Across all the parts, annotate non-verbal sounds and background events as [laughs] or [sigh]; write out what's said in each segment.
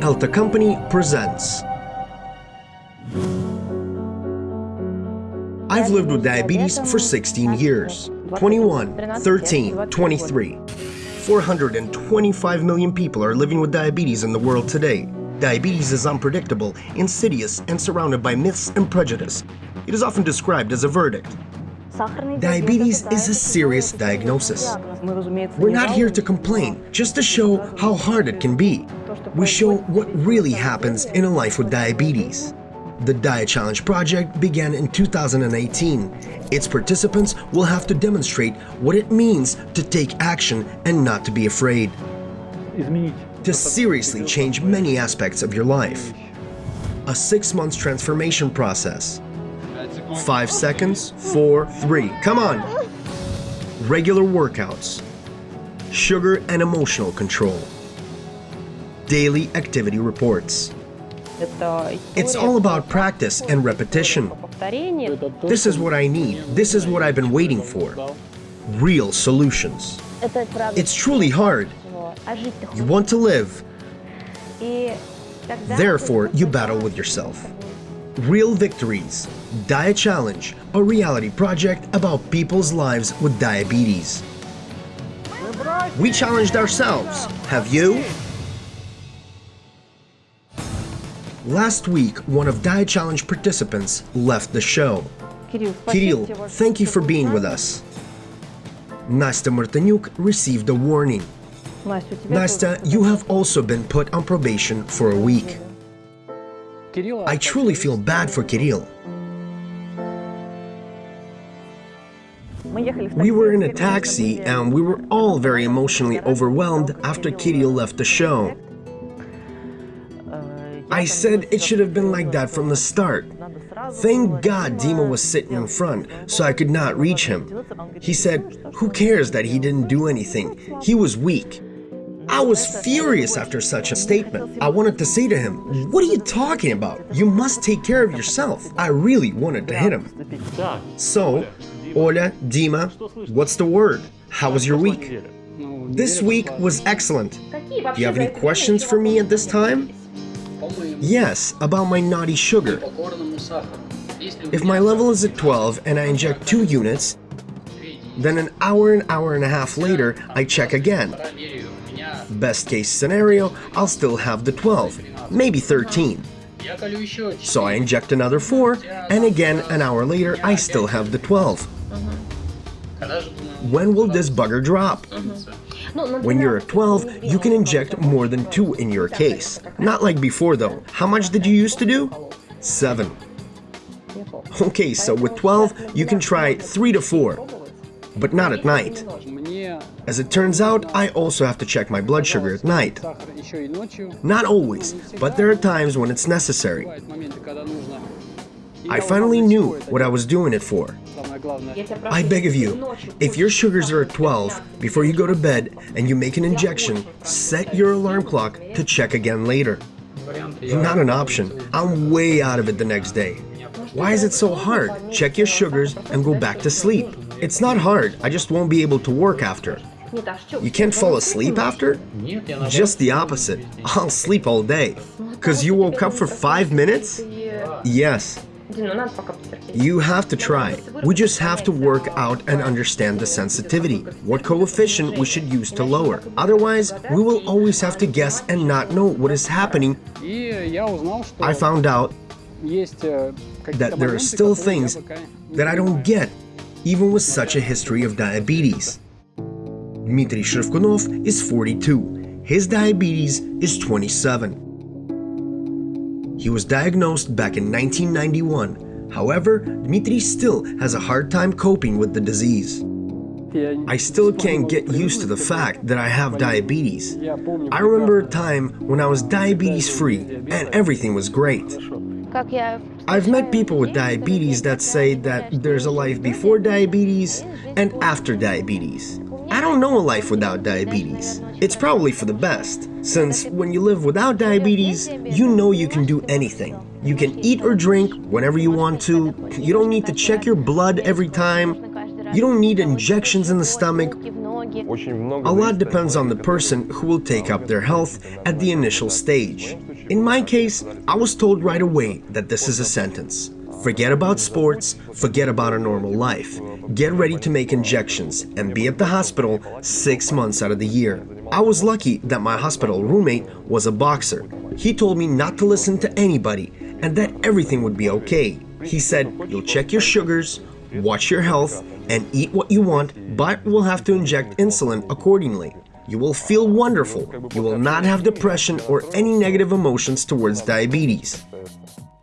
Elta Company presents. I've lived with diabetes for 16 years. 21, 13, 23. 425 million people are living with diabetes in the world today. Diabetes is unpredictable, insidious, and surrounded by myths and prejudice. It is often described as a verdict. Diabetes is a serious diagnosis. We're not here to complain, just to show how hard it can be. We show what really happens in a life with diabetes. The DiaChallenge project began in 2018. Its participants will have to demonstrate what it means to take action and not to be afraid. To seriously change many aspects of your life. A six months transformation process. Five seconds, four, three. Come on! Regular workouts. Sugar and emotional control. Daily activity reports. It's all about practice and repetition. This is what I need. This is what I've been waiting for. Real solutions. It's truly hard. You want to live. Therefore, you battle with yourself. Real Victories, DiaChallenge, a reality project about people's lives with diabetes. We challenged ourselves. Have you? Last week, one of DiaChallenge participants left the show. Kirill, thank you for being with us. Nastya Martanyuk received a warning. Nastya, you have also been put on probation for a week. I truly feel bad for Kirill. We were in a taxi and we were all very emotionally overwhelmed after Kirill left the show. I said it should have been like that from the start. Thank God Dima was sitting in front, so I could not reach him. He said, who cares that he didn't do anything? He was weak. I was furious after such a statement. I wanted to say to him, what are you talking about? You must take care of yourself. I really wanted to hit him. So, Olya, Dima, what's the word? How was your week? This week was excellent. Do you have any questions for me at this time? Yes, about my naughty sugar. If my level is at 12 and I inject 2 units, then an hour and hour and a half later I check again. Best case scenario, I'll still have the 12, maybe 13. So I inject another 4, and again an hour later I still have the 12. When will this bugger drop? Uh-huh. When you're at 12, you can inject more than 2 in your case. Not like before though. How much did you used to do? 7. Okay, so with 12, you can try 3 to 4, but not at night. As it turns out, I also have to check my blood sugar at night. Not always, but there are times when it's necessary. I finally knew what I was doing it for. I beg of you, if your sugars are at 12, before you go to bed and you make an injection, set your alarm clock to check again later. Not an option. I'm way out of it the next day. Why is it so hard? Check your sugars and go back to sleep. It's not hard, I just won't be able to work after. You can't fall asleep after? Just the opposite. I'll sleep all day. Cause you woke up for five minutes? Yes. You have to try. We just have to work out and understand the sensitivity, what coefficient we should use to lower. Otherwise, we will always have to guess and not know what is happening. I found out that there are still things that I don't get, even with such a history of diabetes. Dmitry Shrivkunov is 42. His diabetes is 27. He was diagnosed back in 1991. However, Dmitry still has a hard time coping with the disease. I still can't get used to the fact that I have diabetes. I remember a time when I was diabetes free and everything was great. I've met people with diabetes that say that there's a life before diabetes and after diabetes. I don't know a life without diabetes. It's probably for the best, since when you live without diabetes, you know you can do anything. You can eat or drink whenever you want to, you don't need to check your blood every time, you don't need injections in the stomach, A lot depends on the person who will take up their health at the initial stage. In my case, I was told right away that this is a sentence. Forget about sports, forget about a normal life. Get ready to make injections and be at the hospital six months out of the year. I was lucky that my hospital roommate was a boxer. He told me not to listen to anybody and that everything would be okay. He said, you'll check your sugars, watch your health, and eat what you want, but will have to inject insulin accordingly. You will feel wonderful. You will not have depression or any negative emotions towards diabetes.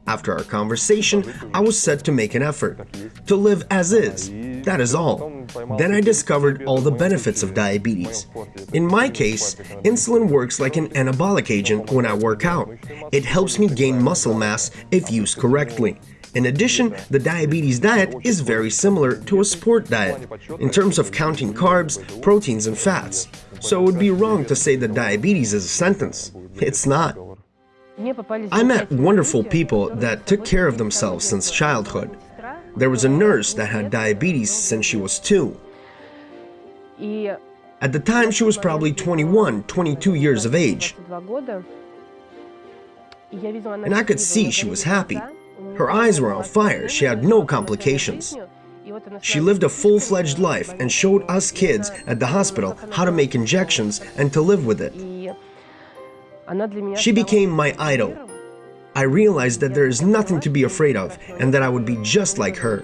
After our conversation, I was set to make an effort, to live as is, that is all. Then I discovered all the benefits of diabetes. In my case, insulin works like an anabolic agent when I work out. It helps me gain muscle mass if used correctly. In addition, the diabetes diet is very similar to a sport diet in terms of counting carbs, proteins, and fats. So it would be wrong to say that diabetes is a sentence. It's not. I met wonderful people that took care of themselves since childhood. There was a nurse that had diabetes since she was two. At the time, she was probably 21, 22 years of age. And I could see she was happy. Her eyes were on fire, she had no complications. She lived a full-fledged life and showed us kids at the hospital how to make injections and to live with it. She became my idol. I realized that there is nothing to be afraid of and that I would be just like her.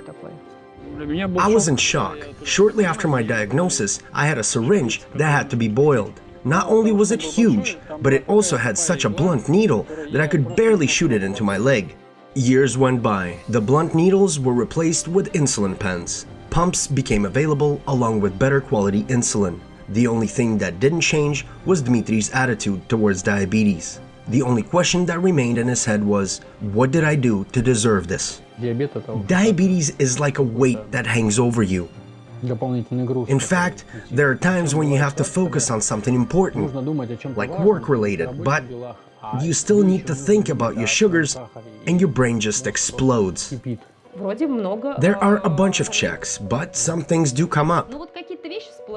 I was in shock. Shortly after my diagnosis, I had a syringe that had to be boiled. Not only was it huge, but it also had such a blunt needle that I could barely shoot it into my leg. Years went by. The blunt needles were replaced with insulin pens. Pumps became available along with better quality insulin. The only thing that didn't change was Dmitri's attitude towards diabetes. The only question that remained in his head was, what did I do to deserve this? Diabetes is like a weight that hangs over you. In fact, there are times when you have to focus on something important, like work-related, but you still need to think about your sugars and your brain just explodes. There are a bunch of checks, but some things do come up.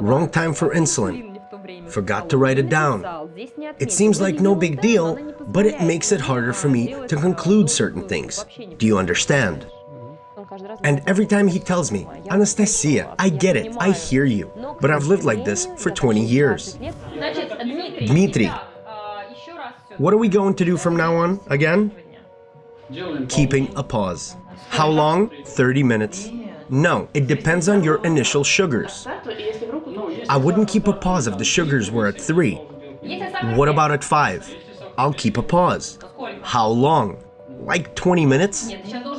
Wrong time for insulin. Forgot to write it down. It seems like no big deal, but it makes it harder for me to conclude certain things. Do you understand? And every time he tells me, Anastasia, I get it, I hear you, but I've lived like this for 20 years. Dmitry, what are we going to do from now on, again? Keeping a pause. How long? 30 minutes. No, it depends on your initial sugars. I wouldn't keep a pause if the sugars were at 3. What about at 5? I'll keep a pause. How long? Like 20 minutes?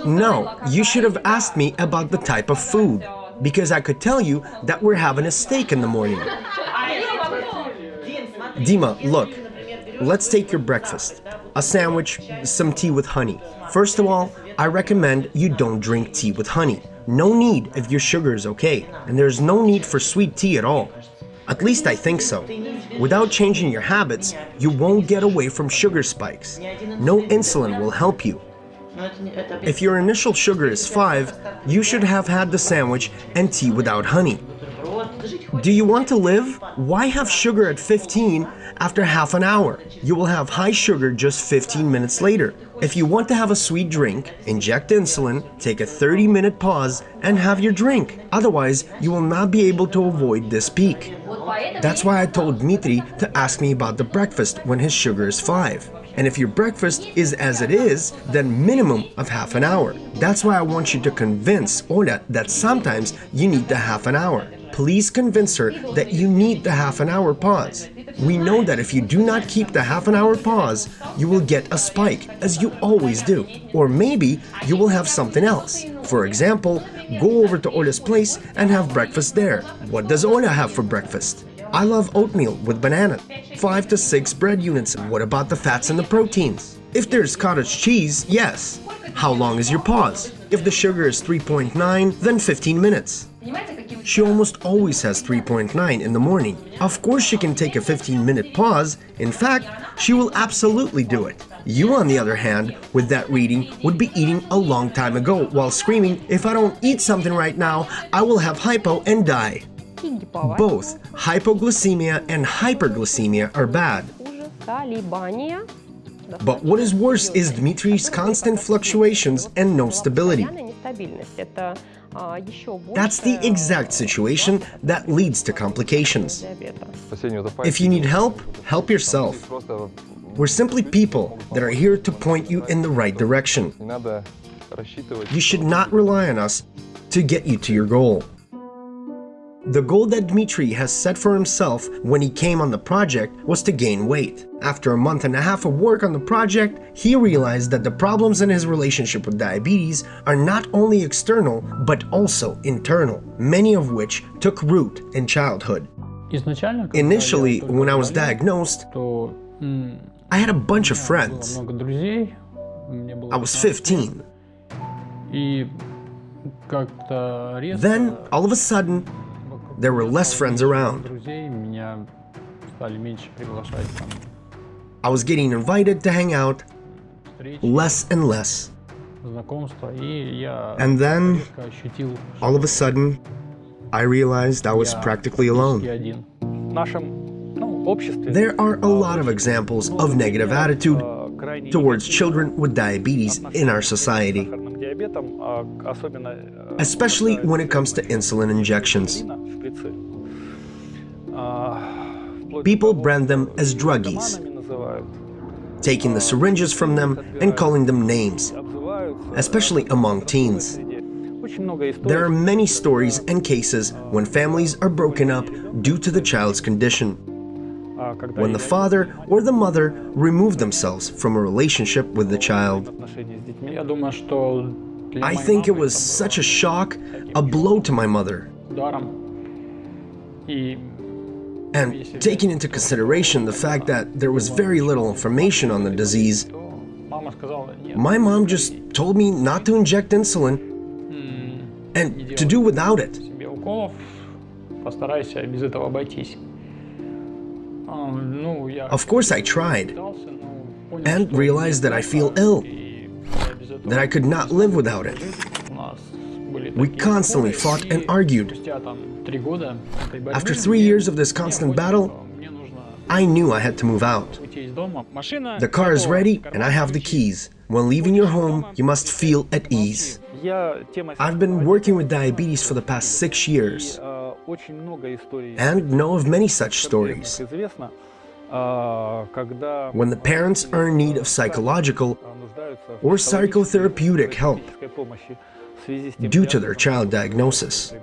No, you should have asked me about the type of food, because I could tell you that we're having a steak in the morning. Dima, look, let's take your breakfast. A sandwich, some tea with honey. First of all, I recommend you don't drink tea with honey. No need if your sugar is okay, and there's no need for sweet tea at all. At least I think so. Without changing your habits, you won't get away from sugar spikes. No insulin will help you. If your initial sugar is 5, you should have had the sandwich and tea without honey. Do you want to live? Why have sugar at 15 after half an hour? You will have high sugar just 15 minutes later. If you want to have a sweet drink, inject insulin, take a 30 minute pause, and have your drink. Otherwise, you will not be able to avoid this peak. That's why I told Dmitry to ask me about the breakfast when his sugar is 5. And if your breakfast is as it is, then minimum of half an hour. That's why I want you to convince Ola that sometimes you need the half an hour. Please convince her that you need the half an hour pause. We know that if you do not keep the half an hour pause, you will get a spike, as you always do. Or maybe you will have something else. For example, go over to Ola's place and have breakfast there. What does Ola have for breakfast? I love oatmeal with banana. 5 to 6 bread units. What about the fats and the proteins? If there's cottage cheese, yes. How long is your pause? If the sugar is 3.9, then 15 minutes. She almost always has 3.9 in the morning. Of course she can take a 15 minute pause. In fact, she will absolutely do it. You, on the other hand, with that reading, would be eating a long time ago while screaming, if I don't eat something right now, I will have hypo and die. Both hypoglycemia and hyperglycemia are bad. But what is worse is Dmitri's constant fluctuations and no stability. That's the exact situation that leads to complications. If you need help, help yourself. We're simply people that are here to point you in the right direction. You should not rely on us to get you to your goal. The goal that Dmitry has set for himself when he came on the project was to gain weight. After a month and a half of work on the project, he realized that the problems in his relationship with diabetes are not only external, but also internal, many of which took root in childhood. Initially, when I was diagnosed, I had a bunch of friends. I was 15. Then, all of a sudden, there were less friends around. I was getting invited to hang out less and less. And then, all of a sudden, I realized I was practically alone. There are a lot of examples of negative attitude towards children with diabetes in our society especially when it comes to insulin injections. People brand them as druggies, taking the syringes from them and calling them names, especially among teens. There are many stories and cases when families are broken up due to the child's condition. When the father or the mother remove themselves from a relationship with the child. I think it was such a shock, a blow to my mother. And taking into consideration the fact that there was very little information on the disease, my mom just told me not to inject insulin and to do without it. Of course I tried and realized that I feel ill that I could not live without it. We constantly fought and argued. After three years of this constant battle, I knew I had to move out. The car is ready and I have the keys. When leaving your home, you must feel at ease. I've been working with diabetes for the past six years and know of many such stories. When the parents are in need of psychological or psychotherapeutic help due to their child diagnosis.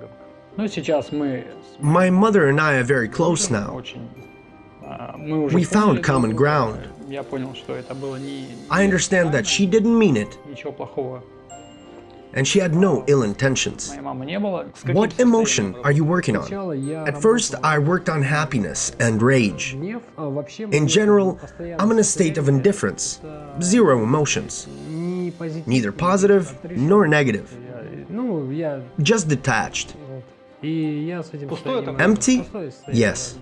My mother and I are very close now. We found common ground. I understand that she didn't mean it, and she had no ill intentions. What emotion are you working on? At first, I worked on happiness and rage. In general, I'm in a state of indifference, zero emotions, neither positive nor negative, just detached. Empty? Yes.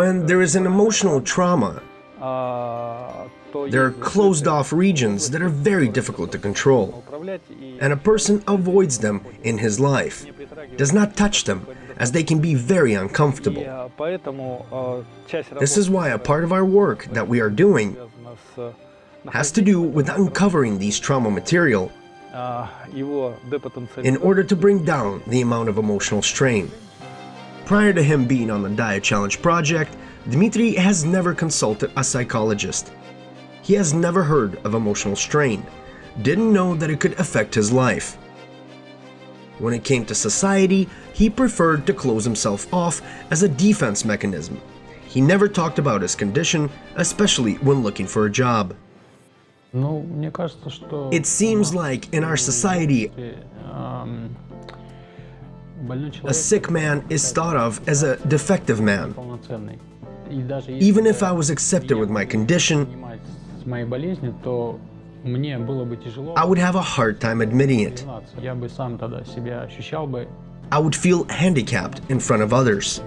When there is an emotional trauma, there are closed-off regions that are very difficult to control, and a person avoids them in his life, does not touch them, as they can be very uncomfortable. This is why a part of our work that we are doing has to do with uncovering these trauma material in order to bring down the amount of emotional strain. Prior to him being on the DiaChallenge project, Dmitry has never consulted a psychologist. He has never heard of emotional strain, didn't know that it could affect his life. When it came to society, he preferred to close himself off as a defense mechanism. He never talked about his condition, especially when looking for a job. It seems like in our society, a sick man is thought of as a defective man. Even if I was accepted with my condition, I would have a hard time admitting it. I would feel handicapped in front of others.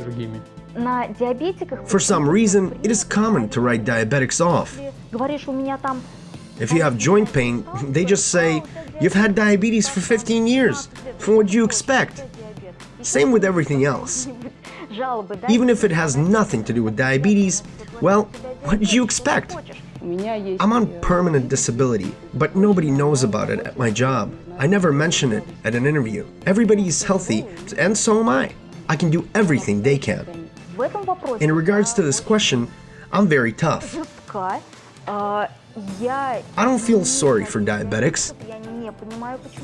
For some reason, it is common to write diabetics off. If you have joint pain, they just say, you've had diabetes for 15 years. from What would you expect? Same with everything else. [laughs] Even if it has nothing to do with diabetes, well, what did you expect? I'm on permanent disability, but nobody knows about it at my job. I never mention it at an interview. Everybody is healthy, and so am I. I can do everything they can. In regards to this question, I'm very tough. I don't feel sorry for diabetics.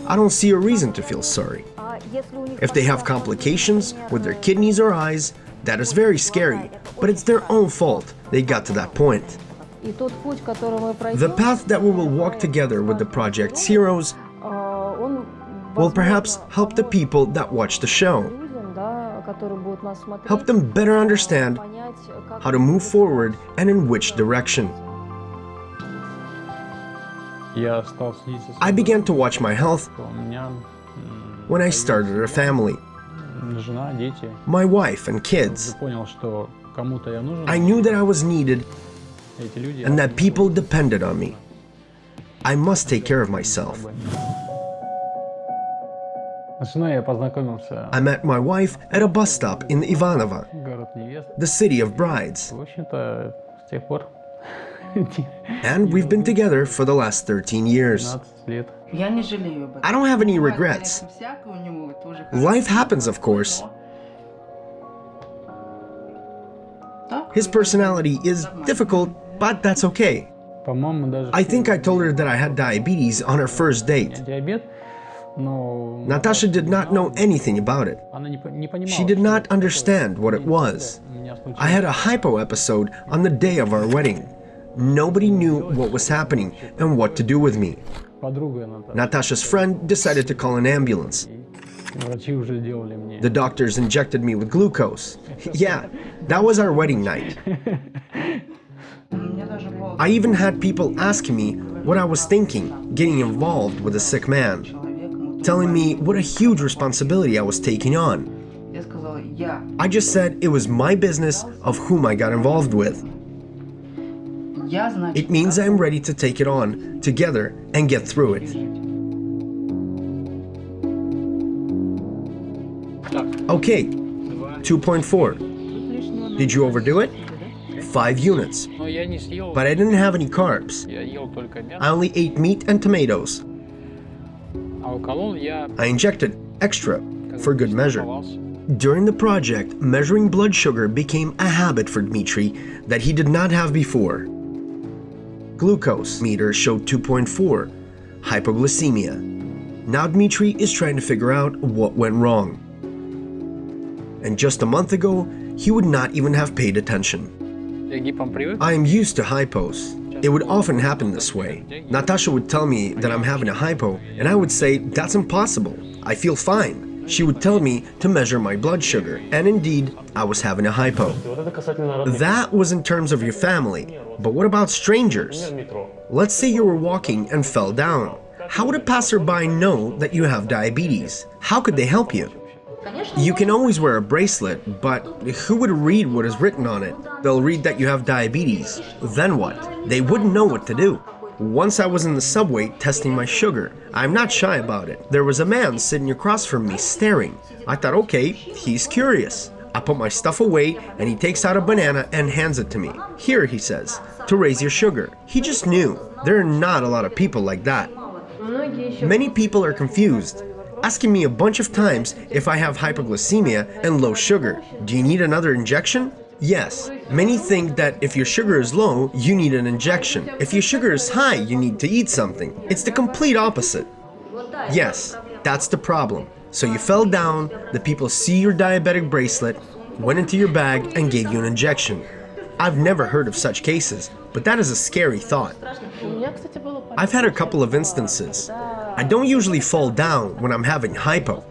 I don't see a reason to feel sorry. If they have complications with their kidneys or eyes, that is very scary, but it's their own fault they got to that point. The path that we will walk together with the Project's heroes will perhaps help the people that watch the show. Help them better understand how to move forward and in which direction. I began to watch my health when I started a family. My wife and kids. I knew that I was needed and that people depended on me. I must take care of myself. I met my wife at a bus stop in Ivanovo, the city of brides. And we've been together for the last 13 years. I don't have any regrets. Life happens, of course. His personality is difficult, but that's okay. I think I told her that I had diabetes on our first date. Natasha did not know anything about it. She did not understand what it was. I had a hypo episode on the day of our wedding. Nobody knew what was happening and what to do with me. Natasha's friend decided to call an ambulance. The doctors injected me with glucose. [laughs] Yeah, that was our wedding night. [laughs] I even had people asking me what I was thinking getting involved with a sick man, telling me what a huge responsibility I was taking on. I just said it was my business of whom I got involved with. It means I'm ready to take it on together and get through it. Okay, 2.4. Did you overdo it? 5 units. But I didn't have any carbs. I only ate meat and tomatoes. I injected extra for good measure. During the project, measuring blood sugar became a habit for Dmitri that he did not have before. Glucose meter showed 2.4, hypoglycemia. Now Dmitri is trying to figure out what went wrong. And just a month ago, he would not even have paid attention. I am used to hypos. It would often happen this way. Natasha would tell me that I'm having a hypo, and I would say, that's impossible. I feel fine. She would tell me to measure my blood sugar, and indeed, I was having a hypo. That was in terms of your family, but what about strangers? Let's say you were walking and fell down. How would a passerby know that you have diabetes? How could they help you? You can always wear a bracelet, but who would read what is written on it? They'll read that you have diabetes. Then what? They wouldn't know what to do. Once I was in the subway testing my sugar. I'm not shy about it. There was a man sitting across from me staring. I thought, okay, he's curious. I put my stuff away and he takes out a banana and hands it to me. Here, he says, to raise your sugar. He just knew. There are not a lot of people like that. Many people are confused, asking me a bunch of times if I have hypoglycemia and low sugar. Do you need another injection? Yes, many think that if your sugar is low, you need an injection. If your sugar is high, you need to eat something. It's the complete opposite. Yes, that's the problem. So you fell down, the people see your diabetic bracelet, went into your bag and gave you an injection. I've never heard of such cases, but that is a scary thought. I've had a couple of instances. I don't usually fall down when I'm having hypo.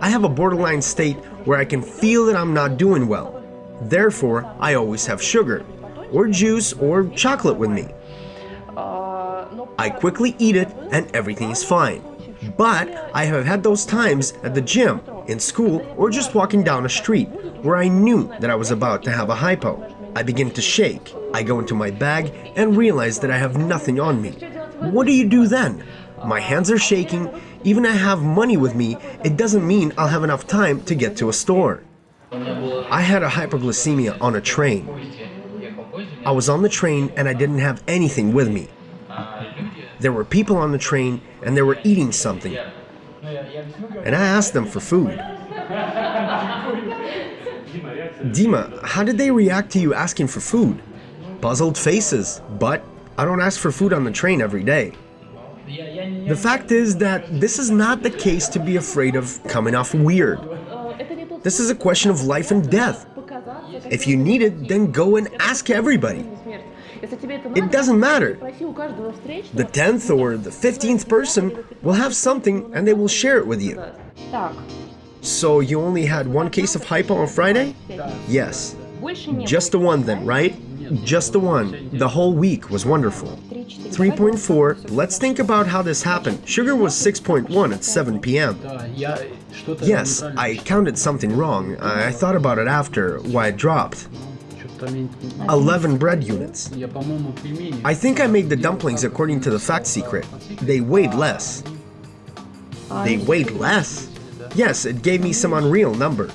I have a borderline state where I can feel that I'm not doing well. Therefore, I always have sugar, or juice, or chocolate with me. I quickly eat it and everything is fine. But I have had those times at the gym, in school, or just walking down a street where I knew that I was about to have a hypo. I begin to shake. I go into my bag and realize that I have nothing on me. What do you do then? My hands are shaking. Even I have money with me, it doesn't mean I'll have enough time to get to a store. I had a hypoglycemia on a train. I was on the train and I didn't have anything with me. There were people on the train and they were eating something. And I asked them for food. Dima, how did they react to you asking for food? Puzzled faces, but I don't ask for food on the train every day. The fact is that this is not the case to be afraid of coming off weird. This is a question of life and death. If you need it, then go and ask everybody. It doesn't matter. The 10th or the 15th person will have something and they will share it with you. So you only had one case of hypo on Friday? Yes. Just the one then, right? Just the one. The whole week was wonderful. 3.4, let's think about how this happened. Sugar was 6.1 at 7 p.m. Yes, I counted something wrong. I thought about it after, why it dropped. 11 bread units. I think I made the dumplings according to the FatSecret. They weighed less. They weighed less? Yes, it gave me some unreal number.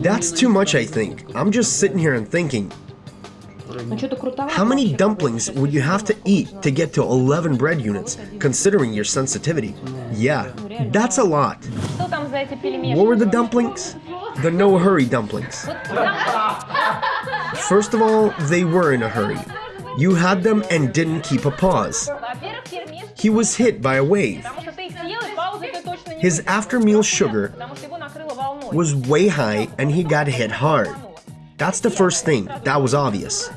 That's too much, I think. I'm just sitting here and thinking. How many dumplings would you have to eat to get to 11 bread units, considering your sensitivity? Yeah, that's a lot. What were the dumplings? The no-hurry dumplings. First of all, they were in a hurry. You had them and didn't keep a pause. He was hit by a wave. His after-meal sugar was way high and he got hit hard. That's the first thing, that was obvious.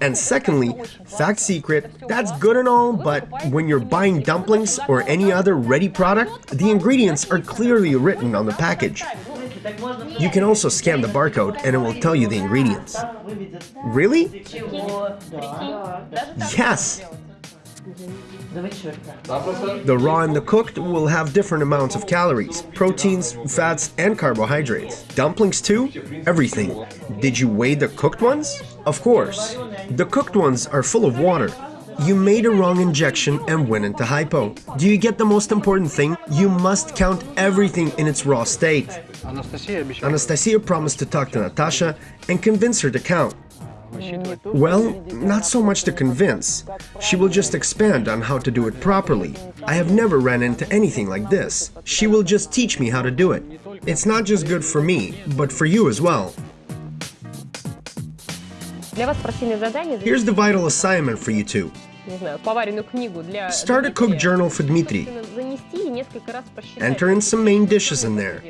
And secondly, FatSecret, that's good and all, but when you're buying dumplings or any other ready product, the ingredients are clearly written on the package. You can also scan the barcode and it will tell you the ingredients. Really? Yes! The raw and the cooked will have different amounts of calories, proteins, fats, and carbohydrates. Dumplings too? Everything. Did you weigh the cooked ones? Of course. The cooked ones are full of water. You made a wrong injection and went into hypo. Do you get the most important thing? You must count everything in its raw state. Anastasia promised to talk to Natasha and convince her to count. Well, not so much to convince. She will just expand on how to do it properly. I have never ran into anything like this. She will just teach me how to do it. It's not just good for me, but for you as well. Here's the vital assignment for you two. Start a cook journal for Dmitry. Enter in some main dishes in there.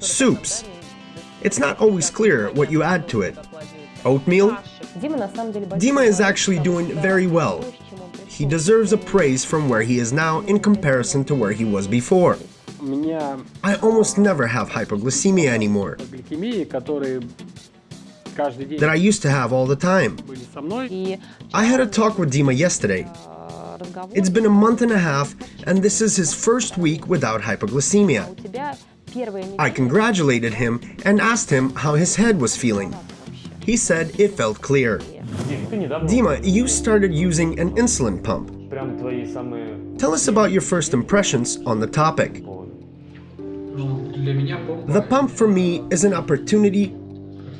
Soups. It's not always clear what you add to it. Oatmeal? Dima is actually doing very well. He deserves a praise from where he is now in comparison to where he was before. I almost never have hypoglycemia anymore that I used to have all the time. I had a talk with Dima yesterday. It's been a month and a half, and this is his first week without hypoglycemia. I congratulated him and asked him how his head was feeling. He said it felt clear. Dima, you started using an insulin pump. Tell us about your first impressions on the topic. The pump for me is an opportunity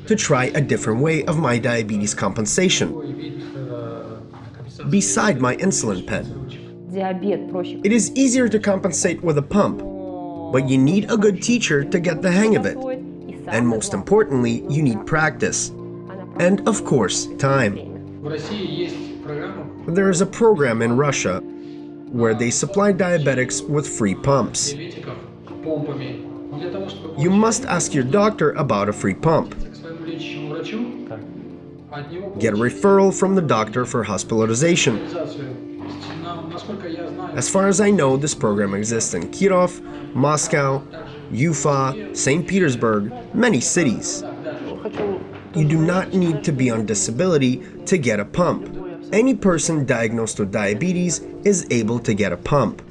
to try a different way of my diabetes compensation, beside my insulin pen. It is easier to compensate with a pump, but you need a good teacher to get the hang of it. And most importantly, you need practice and, of course, time. There is a program in Russia where they supply diabetics with free pumps. You must ask your doctor about a free pump. Get a referral from the doctor for hospitalization. As far as I know, this program exists in Kirov, Moscow, Ufa, St. Petersburg, many cities you do not need to be on disability to get a pump. Any person diagnosed with diabetes is able to get a pump.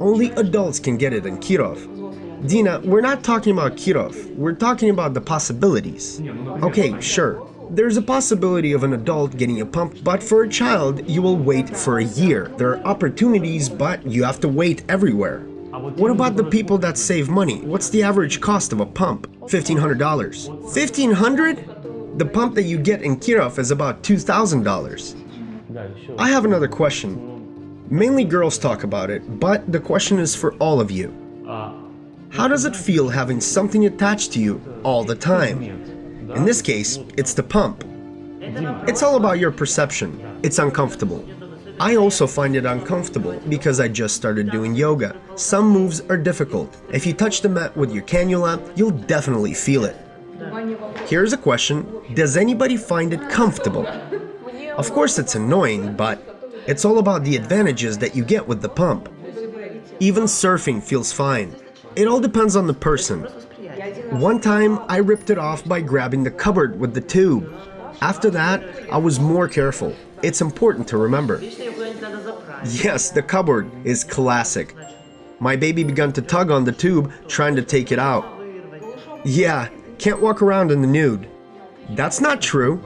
Only adults can get it in Kirov. Dina, we're not talking about Kirov, we're talking about the possibilities. Okay, sure. There's a possibility of an adult getting a pump, but for a child, you will wait for a year. There are opportunities, but you have to wait everywhere. What about the people that save money? What's the average cost of a pump? $1,500. 1,500? The pump that you get in Kirov is about $2,000. I have another question. Mainly girls talk about it, but the question is for all of you. How does it feel having something attached to you all the time? In this case, it's the pump. It's all about your perception. It's uncomfortable. I also find it uncomfortable because I just started doing yoga. Some moves are difficult. If you touch the mat with your cannula, you'll definitely feel it. Here's a question, does anybody find it comfortable? Of course it's annoying, but it's all about the advantages that you get with the pump. Even surfing feels fine. It all depends on the person. One time, I ripped it off by grabbing the cupboard with the tube. After that, I was more careful. It's important to remember. Yes, the cupboard is classic. My baby began to tug on the tube, trying to take it out. Yeah, can't walk around in the nude. That's not true.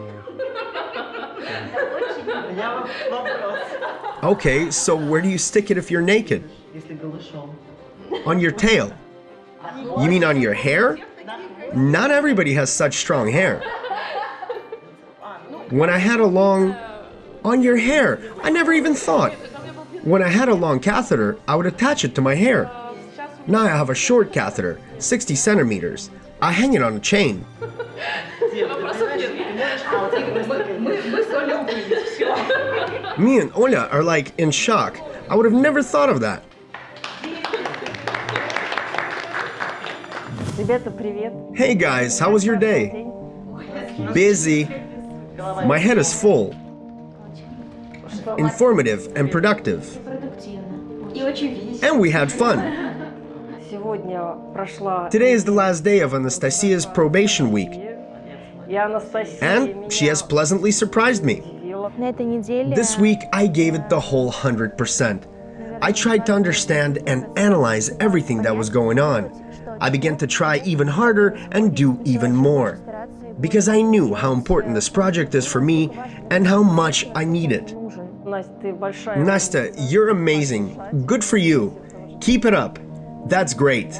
Okay, so where do you stick it if you're naked? On your tail. You mean on your hair? Not everybody has such strong hair. When I had a long... On your hair. I never even thought. When I had a long catheter, I would attach it to my hair. Now I have a short catheter, 60 centimeters. I hang it on a chain. Me and Olya are like in shock. I would have never thought of that. Hey guys, how was your day? Busy. My head is full. Informative and productive. And we had fun. Today is the last day of Anastasia's probation week. And she has pleasantly surprised me. This week, I gave it the whole 100%. I tried to understand and analyze everything that was going on. I began to try even harder and do even more. Because I knew how important this project is for me and how much I need it. Nastya, you're amazing. Good for you. Keep it up. That's great.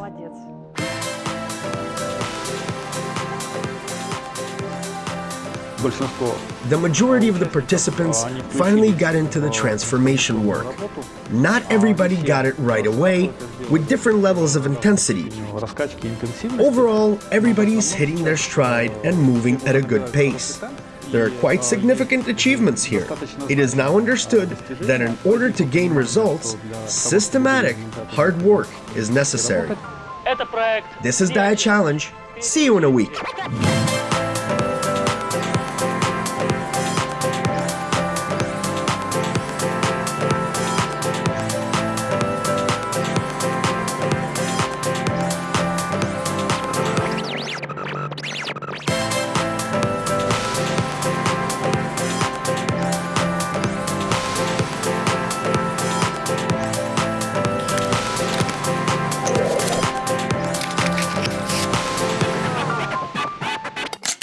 The majority of the participants finally got into the transformation work. Not everybody got it right away, with different levels of intensity. Overall, everybody's hitting their stride and moving at a good pace. There are quite significant achievements here. It is now understood that in order to gain results, systematic, hard work is necessary. This is DiaChallenge. See you in a week.